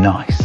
Nice.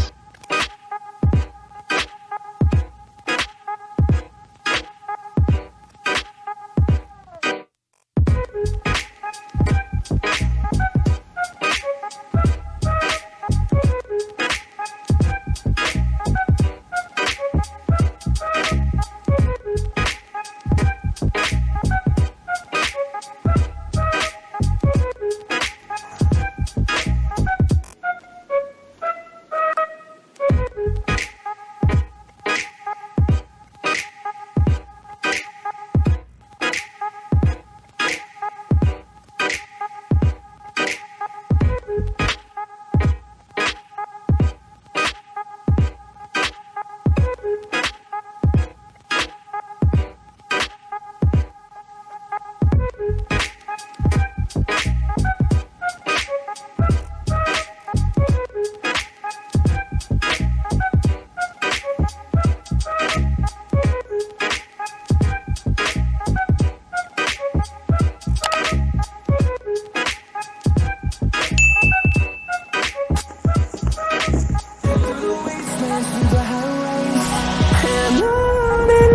alone